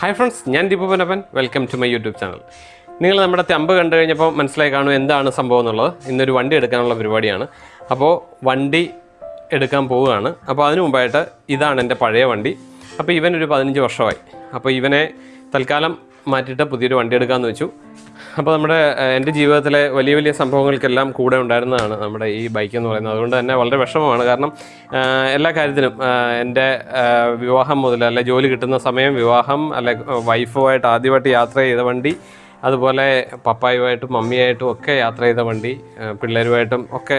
Hi friends ഞാൻ Deepu welcome to my YouTube channel നിങ്ങൾ നമ്മുടെ തെമ്പ് കണ്ടു കഴിഞ്ഞപ്പോൾ മനസ്സിലായി കാണും എന്താണ് സംഭവം എന്നുള്ളത്. ഇന്നൊരു വണ്ടി എടുക്കാനുള്ള പരിപാടിയാണ്. അപ്പോൾ വണ്ടി എടുക്കാൻ പോവുകയാണ്. അപ്പോൾ അതിനു മുമ്പായിട്ട് ഇതാണ് എന്റെ പഴയ വണ്ടി. അപ്പോൾ ഇവനൊരു പതിനഞ്ച് വർഷമായി. അപ്പോൾ ഇവനെ തൽക്കാലം മാറ്റിയിട്ട് പുതിയൊരു വണ്ടി എടുക്കാമെന്ന് വെച്ചു. അപ്പോൾ നമ്മുടെ എന്റെ ജീവിതത്തിലെ വലിയ വലിയ സംഭവങ്ങൾക്കെല്ലാം കൂടെ ഉണ്ടായിരുന്നതാണ് നമ്മുടെ ഈ ബൈക്ക് എന്ന് പറയുന്നത്. അതുകൊണ്ട് തന്നെ വളരെ വിഷമമാണ്. കാരണം എല്ലാ കാര്യത്തിനും എന്റെ വിവാഹം മുതൽ അല്ലെ ജോലി കിട്ടുന്ന സമയം വിവാഹം അല്ലെ വൈഫുമായിട്ട് ആദ്യമായിട്ട് യാത്ര ചെയ്ത വണ്ടി അതുപോലെ പപ്പായുമായിട്ടും മമ്മിയായിട്ടും ഒക്കെ യാത്ര ചെയ്ത വണ്ടി പിള്ളേരുമായിട്ടും ഒക്കെ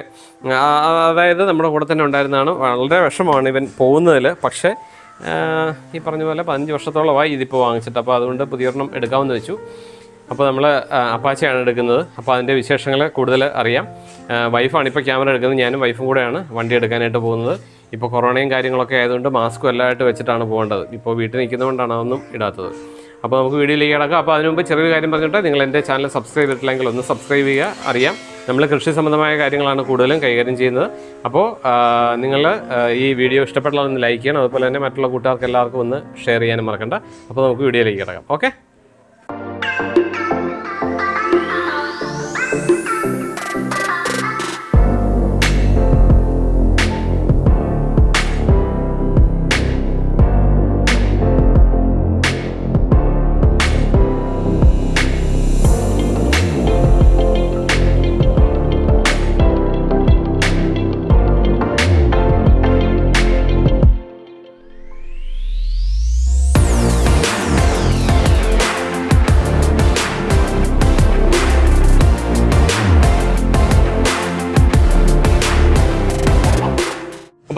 അതായത് നമ്മുടെ കൂടെ തന്നെ ഉണ്ടായിരുന്നതാണ്. വളരെ വിഷമമാണ് ഇവൻ പോകുന്നതിൽ. പക്ഷേ ഈ പറഞ്ഞ പോലെ പതിനഞ്ച് വർഷത്തോളമായി ഇതിപ്പോൾ വാങ്ങിച്ചിട്ട്. അപ്പോൾ അതുകൊണ്ട് പുതിയൊരെണ്ണം എടുക്കാമെന്ന് വെച്ചു. അപ്പോൾ നമ്മൾ അപ്പാച്ചയാണ് എടുക്കുന്നത്. അപ്പോൾ അതിന്റെ വിശേഷങ്ങൾ കൂടുതൽ അറിയാം. വൈഫാണ് ഇപ്പോൾ ക്യാമറ എടുക്കുന്നത്. ഞാനും വൈഫും കൂടെയാണ് വണ്ടി എടുക്കാനായിട്ട് പോകുന്നത്. ഇപ്പോൾ കൊറോണയും കാര്യങ്ങളൊക്കെ ആയതുകൊണ്ട് മാസ്കും എല്ലാമായിട്ട് വെച്ചിട്ടാണ് പോകേണ്ടത്. ഇപ്പോൾ വീട്ടിൽ നിൽക്കുന്നതുകൊണ്ടാണ് അതൊന്നും ഇടാത്തത്. അപ്പോൾ നമുക്ക് വീഡിയോയിലേക്ക് കിടക്കാം. അപ്പോൾ അതിന് മുമ്പ് ചെറിയൊരു കാര്യം പറഞ്ഞിട്ട് നിങ്ങൾ എന്റെ ചാനൽ സബ്സ്ക്രൈബ് ചെയ്തിട്ടില്ലെങ്കിൽ ഒന്ന് സബ്സ്ക്രൈബ് ചെയ്യുക. അറിയാം നമ്മൾ കൃഷി സംബന്ധമായ കാര്യങ്ങളാണ് കൂടുതലും കൈകാര്യം ചെയ്യുന്നത്. അപ്പോൾ നിങ്ങൾ ഈ വീഡിയോ ഇഷ്ടപ്പെട്ടാൽ ഒന്ന് ലൈക്ക് ചെയ്യണം. അതുപോലെ തന്നെ മറ്റുള്ള കൂട്ടുകാർക്ക് എല്ലാവർക്കും ഒന്ന് ഷെയർ ചെയ്യാനും മറക്കണ്ട. അപ്പോൾ നമുക്ക് വീഡിയോയിലേക്ക് കിടക്കാം. ഓക്കെ?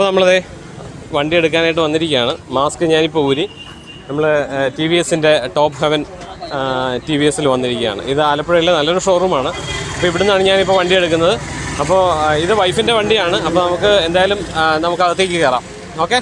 അപ്പോൾ നമ്മളതേ വണ്ടി എടുക്കാനായിട്ട് വന്നിരിക്കുകയാണ്. മാസ്ക് ഞാനിപ്പോൾ ഊരി നമ്മൾ ടി വി എസിന്റെ ടോപ്പ് ഹെവൻ ടി വി എസിൽ വന്നിരിക്കുകയാണ്. ഇത് ആലപ്പുഴയിലെ നല്ലൊരു ഷോറൂമാണ്. അപ്പോൾ ഇവിടുന്നാണ് ഞാനിപ്പോൾ വണ്ടി എടുക്കുന്നത്. അപ്പോൾ ഇത് വൈഫിന്റെ വണ്ടിയാണ്. അപ്പോൾ നമുക്ക് എന്തായാലും നമുക്ക് അകത്തേക്ക് കയറാം. ഓക്കെ?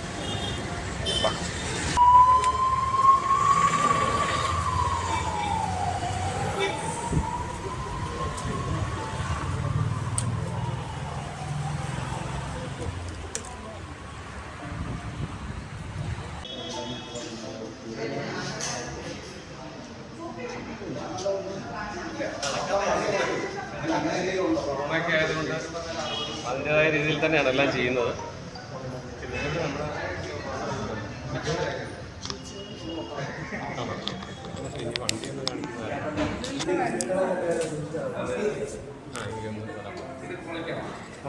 അതിന്റെതായ രീതിയിൽ തന്നെയാണ് എല്ലാം ചെയ്യുന്നത്.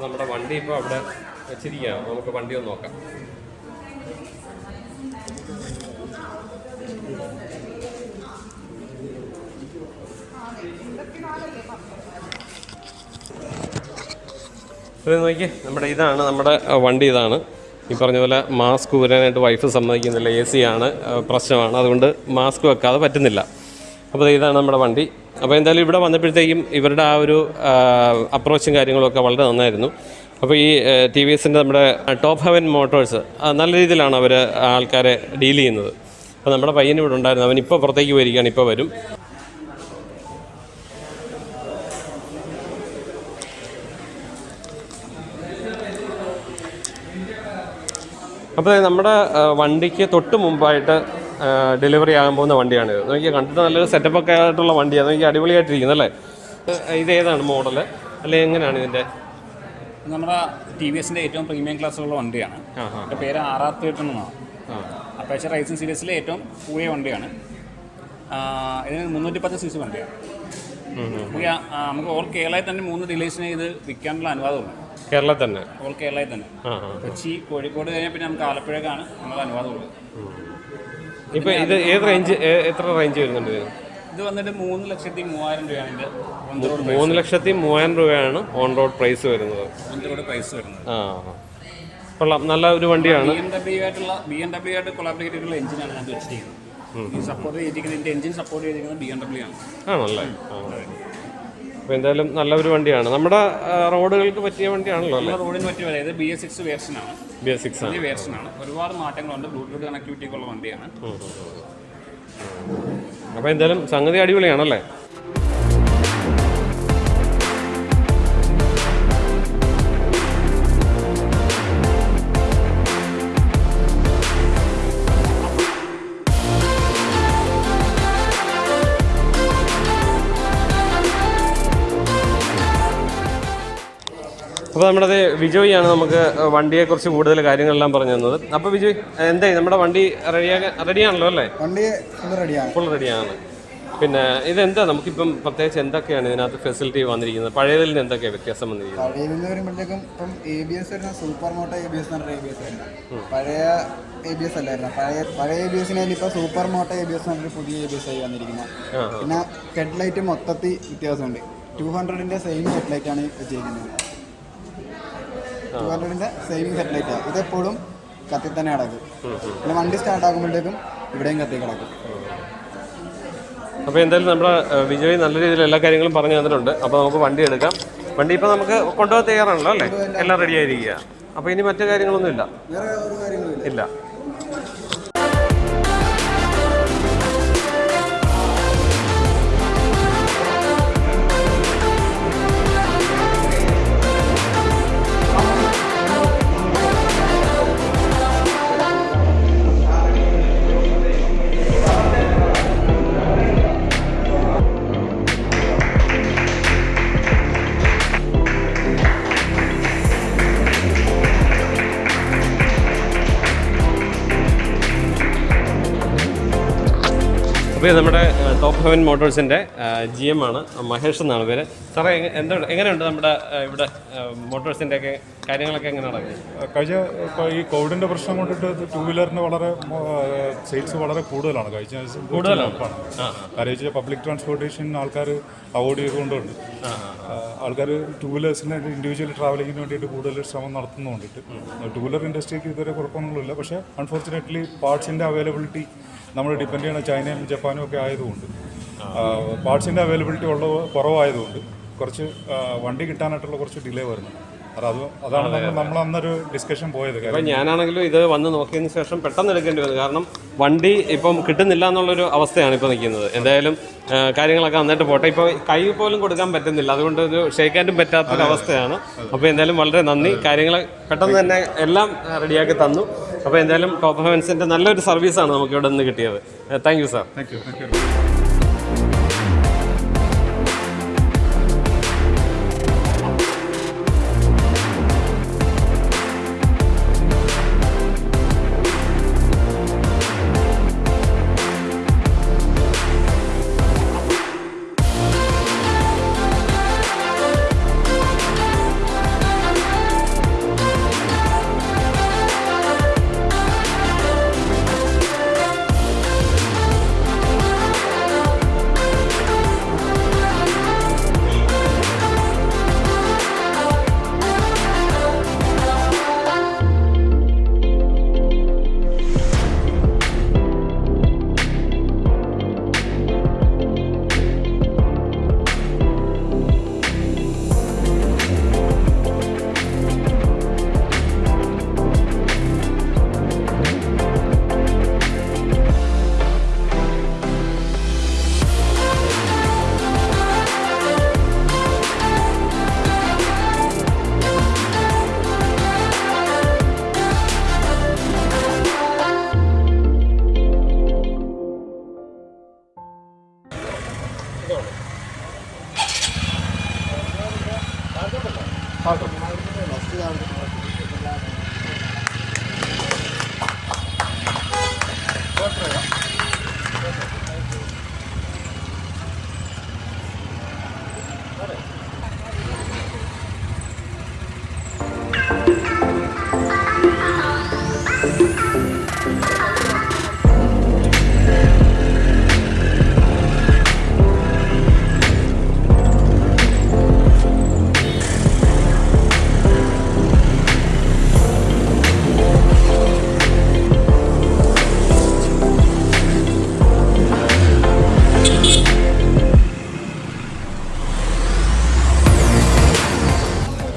നമ്മുടെ വണ്ടി ഇപ്പോൾ അവിടെ വെച്ചിരിക്കുകയാണ്. നമുക്ക് വണ്ടി ഒന്ന് നോക്കാം. ഇത് നോക്കി നമ്മുടെ ഇതാണ് നമ്മുടെ വണ്ടി ഇതാണ്. ഈ പറഞ്ഞ പോലെ മാസ്ക് ഊരാനായിട്ട് വൈഫ് സമ്മതിക്കുന്നില്ല. എ സി ആണ് പ്രശ്നമാണ്. അതുകൊണ്ട് മാസ്ക് വെക്കാതെ പറ്റുന്നില്ല. അപ്പോൾ ഇതാണ് നമ്മുടെ വണ്ടി. അപ്പോൾ എന്തായാലും ഇവിടെ വന്നപ്പോഴത്തേക്കും ഇവരുടെ ആ ഒരു അപ്രോച്ചും കാര്യങ്ങളൊക്കെ വളരെ നന്നായിരുന്നു. അപ്പോൾ ഈ ടി വി എസിന്റെ നമ്മുടെ ടോപ്പ് ഹെവൻ മോട്ടോഴ്സ് നല്ല രീതിയിലാണ് അവർ ആൾക്കാരെ ഡീൽ ചെയ്യുന്നത്. അപ്പോൾ നമ്മുടെ പയ്യൻ ഇവിടെ ഉണ്ടായിരുന്നു. അവൻ ഇപ്പോൾ പുറത്തേക്ക് വരികയാണ് ഇപ്പോൾ വരും. അപ്പോൾ നമ്മുടെ വണ്ടിക്ക് തൊട്ട് മുമ്പായിട്ട് ഡെലിവറി ആകാൻ പോകുന്ന വണ്ടിയാണിത്. നോക്കി കണ്ടിട്ട് നല്ലൊരു സെറ്റപ്പ് ഒക്കെ ആയിട്ടുള്ള വണ്ടിയാണ് നോക്കി അടിപൊളിയായിട്ടിരിക്കുന്നത് അല്ലേ? ഇത് ഏതാണ് മോഡൽ അല്ലെ എങ്ങനെയാണ് ഇതിന്റെ നമ്മുടെ ടി വി എസിന്റെ ഏറ്റവും പ്രീമിയം ക്ലാസ്സുള്ള വണ്ടിയാണ്. എന്റെ പേര് തേർട്ടൺ എന്നാണ് അപ്പേച്ച റൈസിംഗ് സീരീസിലെ ഏറ്റവും കൂടിയ വണ്ടിയാണ്. ഇതിന് മുന്നൂറ്റി പത്ത് സി സി വണ്ടിയാണ്. നമുക്ക് ഓൾ കേരളയിൽ തന്നെ മൂന്ന് ഡിലേഴ്സിനെ ഇത് വിൽക്കാനുള്ള അനുവാദമുണ്ട്. കേരളത്തിൽ തന്നെ. ഓൾ കേരളയിൽ തന്നെ കൊച്ചി കോഴിക്കോട് കഴിഞ്ഞാൽ പിന്നെ നമുക്ക് ആലപ്പുഴക്കാണ് നമ്മൾ അനുവാദമുള്ളത്. ഇപ്പം ഇത് ഏത് റേഞ്ച് എത്ര റേഞ്ച് വരുന്നുണ്ട് ഇത്? വന്നിട്ട് മൂന്ന് ലക്ഷത്തി മൂവായിരം രൂപയാണ് ഇതിന്റെ ഓൺ റോഡ് മൂന്ന് ലക്ഷത്തി മൂവായിരം രൂപയാണ് ഓൺ റോഡ് പ്രൈസ് വരുന്നത്. ഓൺ റോഡ് പ്രൈസ് വരുന്നത്. ആ കൊള്ളാം. നല്ല ഒരു വണ്ടിയാണ്. ബി എം ഡബ്ല്യു ആയിട്ടുള്ള ബി എം ഡബ്ല്യു ആയിട്ട് കൊളാബറേറ്റ് ചെയ്തിട്ടുള്ള എഞ്ചിനാണ് ഞാൻ വെച്ചിരിക്കുന്നത്. ഈ സപ്പോർട്ട് ചെയ്തിരിക്കുന്നത് എഞ്ചിൻ സപ്പോർട്ട് ചെയ്തിരിക്കുന്നത് ബി എം ഡബ്ല്യു ആണ്. ആണല്ലേ? അപ്പോൾ എന്തായാലും നല്ലൊരു വണ്ടിയാണ്. നമ്മുടെ റോഡുകൾക്ക് പറ്റിയ വണ്ടിയാണല്ലോ അല്ലേ? റോഡിന് പറ്റിയ അതായത് ബി എസ് സിക്സ് വേർഷനാണ് ബി എസ് സിക്സ് ആണ്. വേർഷൻ വേർഷനാണ് ഒരുപാട് മാറ്റങ്ങളുണ്ട്. ബ്ലൂടൂത്ത് കണക്ടിവിറ്റി ഒക്കെ ഉള്ള വണ്ടിയാണ്. അപ്പോൾ എന്തായാലും സംഗതി അടിപൊളിയാണല്ലേ? അപ്പോൾ നമ്മുടെ അത് വിജോയാണ് നമുക്ക് വണ്ടിയെക്കുറിച്ച് കൂടുതൽ കാര്യങ്ങളെല്ലാം പറഞ്ഞു തന്നത്. അപ്പോൾ വിജയ് എന്തായി? നമ്മുടെ വണ്ടി റെഡിയാകാൻ റെഡിയാണല്ലോ അല്ലേ? വണ്ടി ഫുൾ റെഡിയാണ്. ഫുൾ റെഡിയാണ്. പിന്നെ ഇതെന്താ? നമുക്കിപ്പം പ്രത്യേകിച്ച് എന്തൊക്കെയാണ് ഇതിനകത്ത് ഫെസിലിറ്റി വന്നിരിക്കുന്നത്? പഴയതിൽ നിന്ന് എന്തൊക്കെയാണ് വ്യത്യാസം വന്നിരിക്കുന്നത്? പഴയ നിന്ന് വരുമ്പോഴത്തേക്കും ഇപ്പം എ ബി എസ് വരുന്ന super moto A B S എന്ന് പറഞ്ഞ എ ബി എസ് വരുന്നത്. പഴയ എ ബി എസ് അല്ലായിരുന്നു. പഴയ പഴയ എ ബി ഇപ്പോൾ super moto A B S എന്നൊരു പുതിയ എ ബി എസ് ആയി വന്നിരിക്കുന്നത് പിന്നെ ഹെഡ്ലൈറ്റ് മൊത്തത്തിൽ വ്യത്യാസമുണ്ട്. ടു ഹൺഡ്രഡിന്റെ സെയിം ഹെഡ്ലൈറ്റ് ആണ് വെച്ചിരിക്കുന്നത്. ടു ഹൺഡ്രഡിന്റെ സെയിം ഹെഡ്ലൈറ്റ് ഇതെപ്പോഴും കത്തി തന്നെ കിടക്കും. പിന്നെ വണ്ടി സ്റ്റാർട്ട് ആകുമ്പോഴത്തേക്കും ഇവിടെയും കത്തി കിടക്കും. അപ്പോൾ എന്തായാലും നമ്മുടെ വിജയ് നല്ല രീതിയിൽ എല്ലാ കാര്യങ്ങളും പറഞ്ഞു തന്നിട്ടുണ്ട്. അപ്പോൾ നമുക്ക് വണ്ടി എടുക്കാം. വണ്ടി ഇപ്പോൾ നമുക്ക് കൊണ്ടുപോകാൻ തയ്യാറാണല്ലോ അല്ലേ? എല്ലാം റെഡി ആയിരിക്കുക. അപ്പോൾ ഇനി മറ്റു കാര്യങ്ങളൊന്നും ഇല്ല. ഇല്ല. ഇത് നമ്മുടെ ടോപ്പ് ഹെവൻ മോട്ടോഴ്സിന്റെ ജി എം ആണ്. മഹേഷ് എന്നാണ് പേര്. സാറേ എന്താ എങ്ങനെയുണ്ട് നമ്മുടെ ഇവിടെ മോട്ടോഴ്സിന്റെ ഒക്കെ കാര്യങ്ങളൊക്കെ എങ്ങനെ നടക്കുന്നത് കഴിഞ്ഞ ഇപ്പോൾ ഈ കോവിഡിന്റെ പ്രശ്നം കൊണ്ടിട്ട് ടൂ വീലറിന് വളരെ സെയിൽസ് വളരെ കൂടുതലാണ്. കഴിച്ച കൂടുതലാണ്? കാര്യം വെച്ചാൽ പബ്ലിക് ട്രാൻസ്പോർട്ടേഷൻ ആൾക്കാർ അവോയ്ഡ് ചെയ്തുകൊണ്ടുണ്ട്. ആൾക്കാർ ടൂ വീലേഴ്സിന് ഇൻഡിവിജ്വൽ ട്രാവലിങ്ങിന് വേണ്ടിയിട്ട് കൂടുതൽ ശ്രമം നടത്തുന്നതുകൊണ്ടിട്ട് ടൂ വീലർ ഇൻഡസ്ട്രിക്ക് ഇതുവരെ കുഴപ്പമൊന്നുമില്ല. പക്ഷേ അൺഫോർച്ചുനേറ്റ്ലി പാർട്സിന്റെ അവൈലബിലിറ്റി നമ്മൾ ഡിപ്പെൻഡ് ചെയ്യുന്ന ചൈനയും ജപ്പാനും ഒക്കെ ആയതുകൊണ്ട് പാർട്സിന്റെ അവൈലബിലിറ്റി ഉള്ള കുറവായതുകൊണ്ട് കുറച്ച് വണ്ടി കിട്ടാനായിട്ടുള്ള കുറച്ച് ഡിലേ വരുന്നു. അത് അത് അതാണ് നമ്മൾ അന്നൊരു ഡിസ്കഷൻ പോയത്. ഞാനാണെങ്കിലും ഇത് വന്ന് നോക്കിയതിന് ശേഷം പെട്ടെന്ന് എടുക്കേണ്ടി വന്നു. കാരണം വണ്ടി ഇപ്പം കിട്ടുന്നില്ല എന്നുള്ളൊരു അവസ്ഥയാണ് ഇപ്പോൾ നിൽക്കുന്നത്. എന്തായാലും കാര്യങ്ങളൊക്കെ നന്നായിട്ട് പോട്ടെ. ഇപ്പോൾ കൈ പോലും കൊടുക്കാൻ പറ്റുന്നില്ല. അതുകൊണ്ട് ഒരു ഷെയ്ക്കാനും പറ്റാത്തൊരു അവസ്ഥയാണ്. അപ്പോൾ എന്തായാലും വളരെ നന്ദി. കാര്യങ്ങൾ പെട്ടെന്ന് തന്നെ എല്ലാം റെഡിയാക്കി തന്നു. അപ്പോൾ എന്തായാലും ടോപ്പ് ഹവൻസിന്റെ നല്ലൊരു സർവീസാണ് നമുക്ക് ഇവിടെ നിന്ന് കിട്ടിയത്. Thank you sir. Thank you thank you.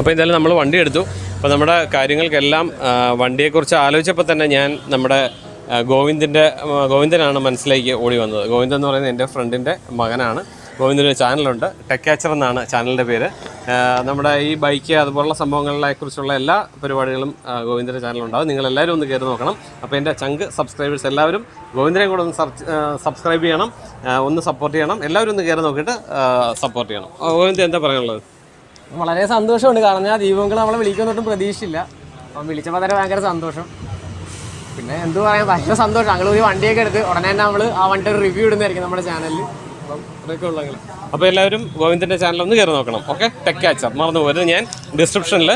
അപ്പോൾ എന്തായാലും നമ്മൾ വണ്ടി എടുത്തു. അപ്പോൾ നമ്മുടെ കാര്യങ്ങൾക്കെല്ലാം വണ്ടിയെക്കുറിച്ച് ആലോചിച്ചപ്പോൾ തന്നെ ഞാൻ നമ്മുടെ ഗോവിന്ദിന്റെ ഗോവിന്ദനാണ് മനസ്സിലേക്ക് ഓടി വന്നത്. ഗോവിന്ദൻ എന്ന് പറയുന്നത് എന്റെ ഫ്രണ്ടിന്റെ മകനാണ്. ഗോവിന്ദന്റെ ഒരു ചാനലുണ്ട്. ടെക്കാച്ചർ എന്നാണ് ചാനലിന്റെ പേര്. നമ്മുടെ ഈ ബൈക്ക് അതുപോലുള്ള സംഭവങ്ങളെ കുറിച്ചുള്ള എല്ലാ പരിപാടികളും ഗോവിന്ദന്റെ ചാനലുണ്ടാവും നിങ്ങളെല്ലാവരും ഒന്ന് കയറി നോക്കണം. അപ്പോൾ എന്റെ ചങ്ക് സബ്സ്ക്രൈബേഴ്സ് എല്ലാവരും ഗോവിന്ദനെ കൂടെ ഒന്ന് സബ്സ്ക്രൈബ് ചെയ്യണം ഒന്ന് സപ്പോർട്ട് ചെയ്യണം. എല്ലാവരും ഒന്ന് കയറി നോക്കിയിട്ട് സപ്പോർട്ട് ചെയ്യണം. ഗോവിന്ദൻ എന്താ പറയാനുള്ളത്? വളരെ സന്തോഷമുണ്ട്. കാരണം ഞാൻ ദീപങ്ങൾ നമ്മളെ വിളിക്കുന്നൊട്ടും പ്രതീക്ഷിച്ചില്ല. അപ്പം വിളിച്ചപ്പോൾ തന്നെ ഭയങ്കര സന്തോഷം. പിന്നെ എന്ത് പറയാം ഭയങ്കര സന്തോഷം. ഞങ്ങൾ ഒരു വണ്ടിയൊക്കെ എടുത്ത് ഉടനെ തന്നെ നമ്മൾ ആ വണ്ടിയുടെ റിവ്യൂ ഇടുന്നതായിരിക്കും നമ്മുടെ ചാനലിൽ അപ്പോൾ എല്ലാവരും ഗോവിന്ദന്റെ ചാനൽ ഒന്ന് കയറി നോക്കണം. ഓക്കെ ടെക് കാച്ചർ മറന്നു പോകരുത്. ഞാൻ ഡിസ്ക്രിപ്ഷനിൽ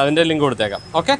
അതിന്റെ ലിങ്ക് കൊടുത്തേക്കാം. ഓക്കെ